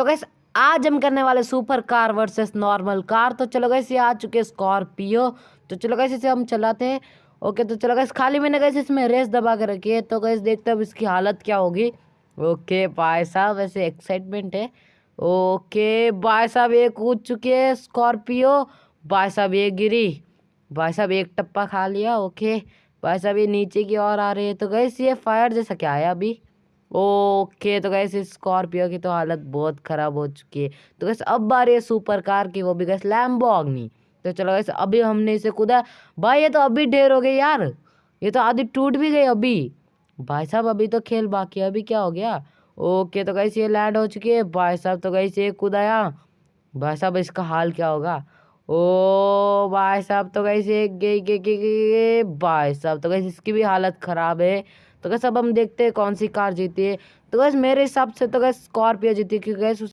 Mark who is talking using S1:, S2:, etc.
S1: तो गैस आज हम करने वाले super car versus normal car तो चलो गैस ये आ चुके स्कॉर्पियो तो चलो गैस इसे हम चलाते हैं। ओके तो चलो गैस खाली मैंने गैस इसमें रेस दबा के रखी है। तो गैस देखते हैं अब इसकी हालत क्या होगी। ओके भाई साहब, वैसे एक्साइटमेंट है। ओके भाई साहब, ये कूद चुके हैं स्कॉर्पियो भाई साहब, ये गिरी। भाई साहब, एक टप्पा खा लिया। ओके भाई साहब, ये नीचे की ओर आ रहे हैं। तो गैस ये फायर जैसा क्या है अभी? ओके तो गैस स्कॉर्पियो की तो हालत बहुत ख़राब हो चुकी है। तो गैस अब बारी है सुपर कार की वो भी गैस लैम्बोर्गिनी तो चलो गैस अभी हमने इसे कूदा। भाई, ये तो अभी ढेर हो गई यार। ये तो आधी टूट भी गई अभी। भाई साहब, अभी तो खेल बाकी है, अभी क्या हो गया? ओके तो गैस ये लैंड हो चुकी है। भाई साहब तो गैस ये कूदाया भाई साहब, इसका हाल क्या होगा? ओ, भाई साहब तो कैसे गई गई गई भाई साहब तो कैसे इसकी भी हालत ख़राब है। तो कैसे अब हम देखते हैं कौन सी कार जीती है। तो कैसे मेरे हिसाब से तो कैसे स्कॉर्पियो जीती है, क्योंकि कैसे